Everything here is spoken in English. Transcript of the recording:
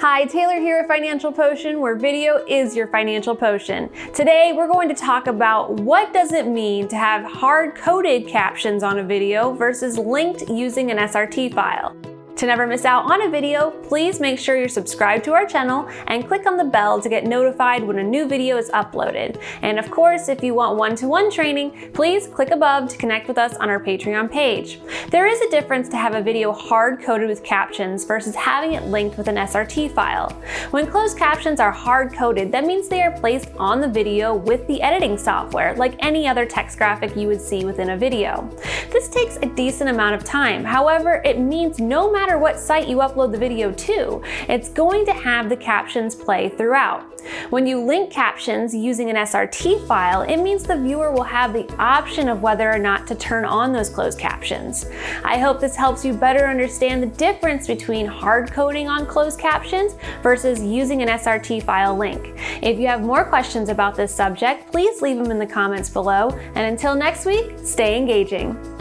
Hi, Taylor here at Financial Potion, where video is your financial potion. Today, we're going to talk about what does it mean to have hard-coded captions on a video versus linked using an SRT file. To never miss out on a video, please make sure you're subscribed to our channel and click on the bell to get notified when a new video is uploaded. And of course, if you want one-to-one -one training, please click above to connect with us on our Patreon page. There is a difference to have a video hard-coded with captions versus having it linked with an SRT file. When closed captions are hard-coded, that means they are placed on the video with the editing software, like any other text graphic you would see within a video. This takes a decent amount of time. However, it means no matter matter what site you upload the video to, it's going to have the captions play throughout. When you link captions using an SRT file, it means the viewer will have the option of whether or not to turn on those closed captions. I hope this helps you better understand the difference between hard coding on closed captions versus using an SRT file link. If you have more questions about this subject, please leave them in the comments below. And until next week, stay engaging.